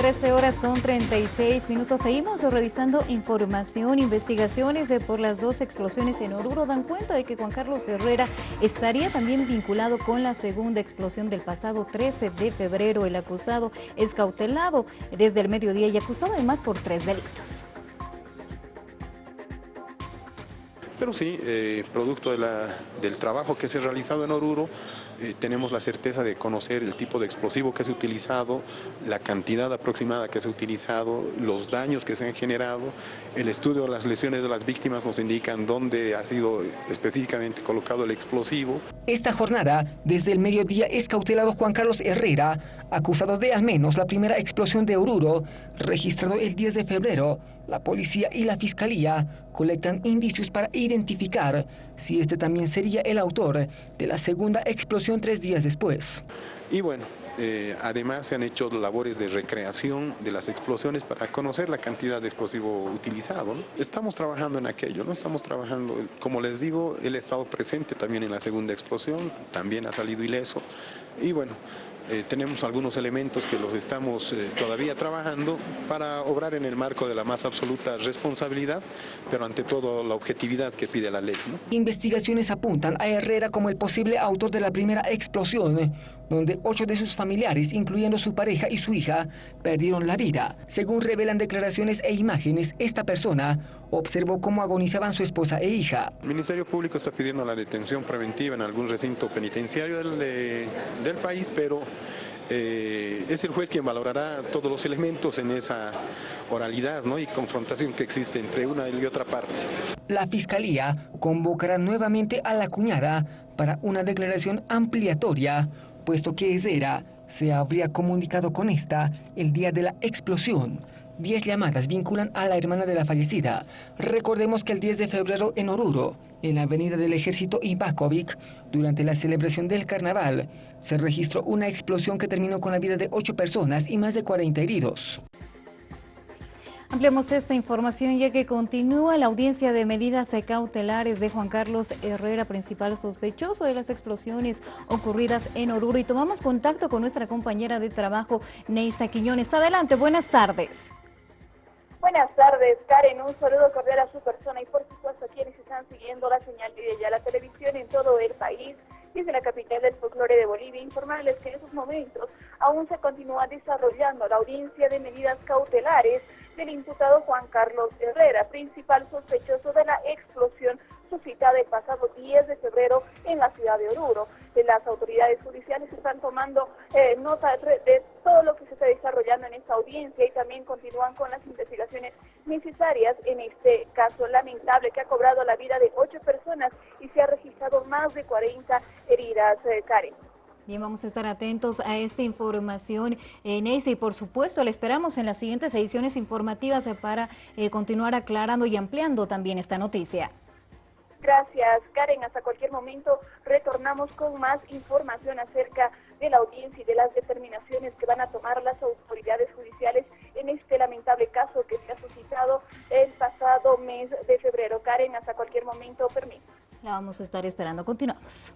13 horas con 36 minutos. Seguimos revisando información, investigaciones por las dos explosiones en Oruro. Dan cuenta de que Juan Carlos Herrera estaría también vinculado con la segunda explosión del pasado 13 de febrero. El acusado es cautelado desde el mediodía y acusado además por tres delitos. Pero sí, eh, producto del trabajo que se ha realizado en Oruro, eh, tenemos la certeza de conocer el tipo de explosivo que se ha utilizado, la cantidad aproximada que se ha utilizado, los daños que se han generado. El estudio de las lesiones de las víctimas nos indican dónde ha sido específicamente colocado el explosivo. Esta jornada, desde el mediodía, es cautelado Juan Carlos Herrera, acusado de al menos la primera explosión de Oruro, registrado el 10 de febrero. La policía y la fiscalía colectan indicios para identificar si este también sería el autor de la segunda explosión tres días después. Y bueno, eh, además se han hecho labores de recreación de las explosiones para conocer la cantidad de explosivo utilizado. Estamos trabajando en aquello, no estamos trabajando, como les digo, él ha estado presente también en la segunda explosión, también ha salido ileso y bueno, eh, tenemos algunos elementos que los estamos eh, todavía trabajando para obrar en el marco de la más absoluta responsabilidad, pero ante todo la objetividad que pide la ley. Investigaciones apuntan a Herrera como el posible autor de la primera explosión, donde ocho de sus familiares, incluyendo su pareja y su hija, perdieron la vida. Según revelan declaraciones e imágenes, esta persona observó cómo agonizaban su esposa e hija. El Ministerio Público está pidiendo la detención preventiva en algún recinto penitenciario del, del país, pero eh, es el juez quien valorará todos los elementos en esa oralidad y confrontación que existe entre una y otra parte. La Fiscalía convocará nuevamente a la cuñada para una declaración ampliatoria, puesto que Ezera se habría comunicado con esta el día de la explosión. Diez llamadas vinculan a la hermana de la fallecida. Recordemos que el 10 de febrero en Oruro, en la avenida del Ejército Ibakovic, durante la celebración del carnaval, se registró una explosión que terminó con la vida de ocho personas y más de 40 heridos. Ampliamos esta información ya que continúa la audiencia de medidas cautelares de Juan Carlos Herrera, principal sospechoso de las explosiones ocurridas en Oruro. Y tomamos contacto con nuestra compañera de trabajo, Neisa Quiñones. Adelante, buenas tardes. Buenas tardes, Karen. Un saludo cordial a su persona y por supuesto a quienes están siguiendo la señal de ya la televisión en todo el país. Desde la capital del folclore de Bolivia, informarles que en esos momentos aún se continúa desarrollando la audiencia de medidas cautelares del imputado Juan Carlos Herrera, principal sospechoso de la explosión suscitada el pasado 10 de febrero en la ciudad de Oruro. Las autoridades judiciales están tomando eh, nota de todo lo que se está desarrollando en esta audiencia y también continúan con las investigaciones necesarias en este caso lamentable que ha cobrado la vida de ocho personas y se ha registrado más de 40 heridas. Eh, Karen. Bien, vamos a estar atentos a esta información en ese y por supuesto le esperamos en las siguientes ediciones informativas para eh, continuar aclarando y ampliando también esta noticia. Gracias, Karen. Hasta cualquier momento retornamos con más información acerca de la audiencia y de las determinaciones que van a tomar las autoridades judiciales en este lamentable caso que se ha suscitado el pasado mes de febrero. Karen, hasta cualquier momento, permiso. La vamos a estar esperando. Continuamos.